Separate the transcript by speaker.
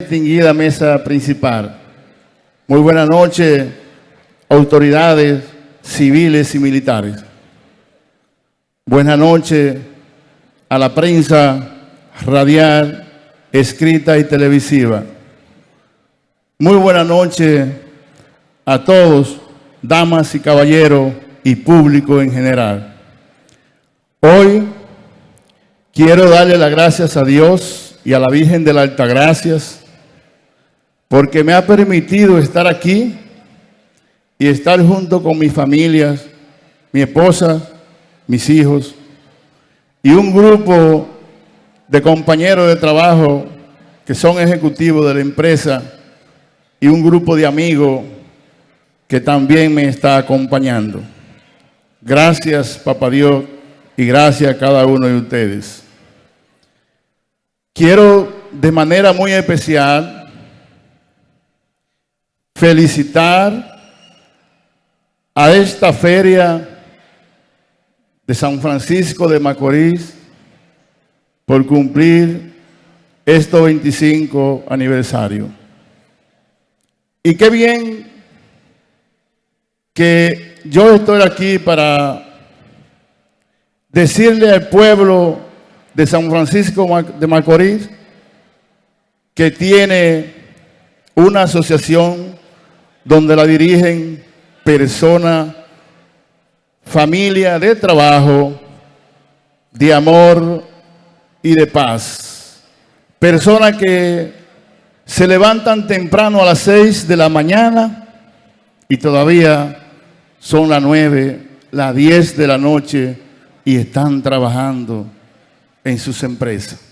Speaker 1: Distinguida mesa principal. Muy buenas noches, autoridades civiles y militares. Buenas noches a la prensa radial, escrita y televisiva. Muy buenas noches a todos, damas y caballeros y público en general. Hoy quiero darle las gracias a Dios y a la Virgen de las Altagracias porque me ha permitido estar aquí y estar junto con mis familias, mi esposa, mis hijos y un grupo de compañeros de trabajo que son ejecutivos de la empresa y un grupo de amigos que también me está acompañando. Gracias, Papá Dios, y gracias a cada uno de ustedes. Quiero de manera muy especial felicitar a esta feria de San Francisco de Macorís por cumplir estos 25 aniversario. Y qué bien que yo estoy aquí para decirle al pueblo de San Francisco de Macorís que tiene una asociación donde la dirigen personas, familia de trabajo, de amor y de paz. Personas que se levantan temprano a las seis de la mañana y todavía son las nueve, las diez de la noche y están trabajando en sus empresas.